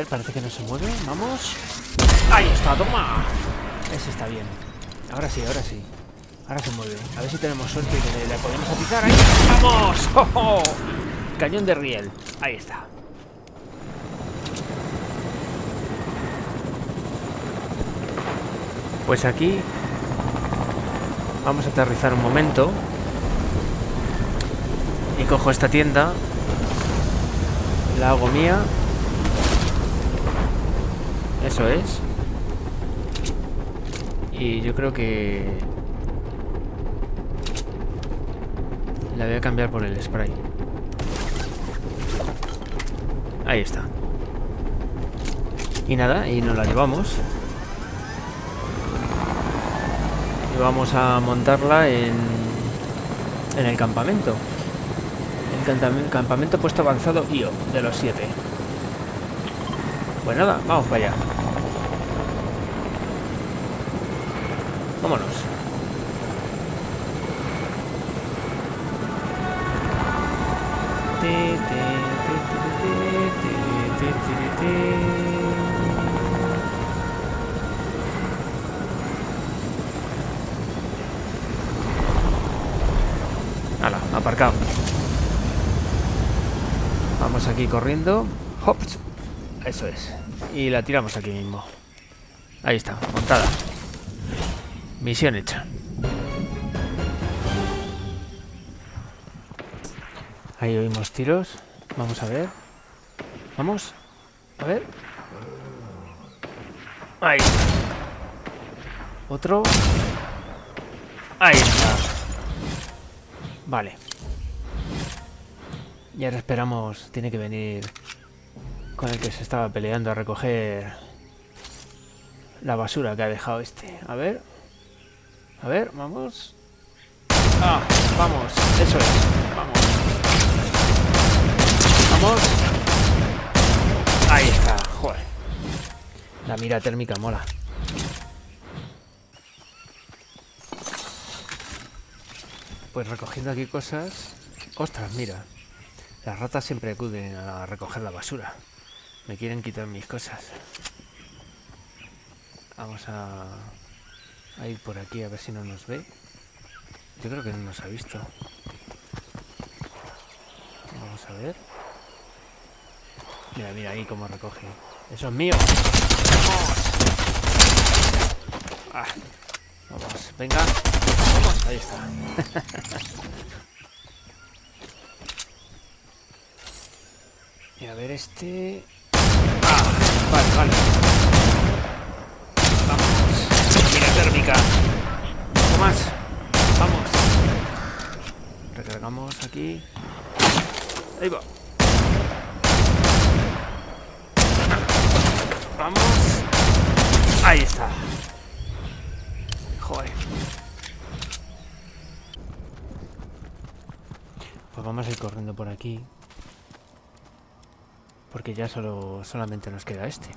Ver, parece que no se mueve. Vamos. Ahí está, toma. Ese está bien. Ahora sí, ahora sí. Ahora se mueve. A ver si tenemos suerte y le, le podemos atizar. ¡Ahí! ¡Vamos! ¡Oh, oh! Cañón de riel. Ahí está. Pues aquí vamos a aterrizar un momento y cojo esta tienda, la hago mía, eso es, y yo creo que la voy a cambiar por el spray. Ahí está. Y nada, y nos la llevamos. vamos a montarla en, en el campamento. El campamento puesto avanzado IO de los 7. Pues nada, vamos para allá. Vámonos. aparcado. Vamos aquí corriendo. Hops. Eso es. Y la tiramos aquí mismo. Ahí está, montada. Misión hecha. Ahí oímos tiros. Vamos a ver. Vamos. A ver. Ahí. Otro. Ahí está. Vale. Y ahora esperamos... Tiene que venir con el que se estaba peleando a recoger la basura que ha dejado este. A ver. A ver, vamos. Ah, vamos. Eso es. Vamos. Vamos. Ahí está. Joder. La mira térmica mola. Pues recogiendo aquí cosas... ¡Ostras, mira! Las ratas siempre acuden a recoger la basura. Me quieren quitar mis cosas. Vamos a, a ir por aquí a ver si no nos ve. Yo creo que no nos ha visto. Vamos a ver. Mira, mira ahí cómo recoge. ¡Eso es mío! ¡Vamos! Ah, vamos, venga. Ahí está. y a ver este... Ah, vale, vale. Vamos. Mira térmica. Un poco más. Vamos. Aquí. Ahí va. Vamos. Ahí está. Joder. Pues vamos a ir corriendo por aquí. Porque ya solo solamente nos queda este.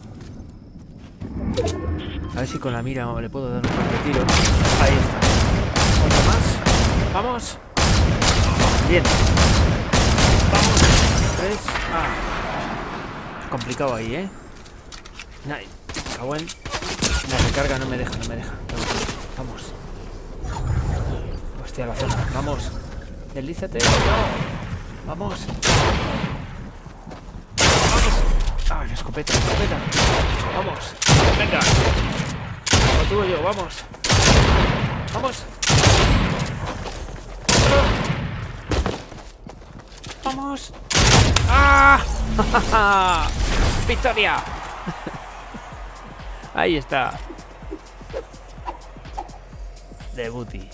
A ver si con la mira le puedo dar un par de tiros. Ahí está. Otro más. Vamos. Bien. Vamos. Tres. Ah. Complicado ahí, ¿eh? Nice. Cago en... La recarga no me deja, no me deja. Vamos. Hostia, la zona. Vamos. Deslízate. Vamos. Vamos. Ah, la escopeta, la escopeta. Vamos. Venga. Lo tuyo, vamos. Vamos. Vamos. ¡Ah! ¡Victoria! Ahí está. De booty.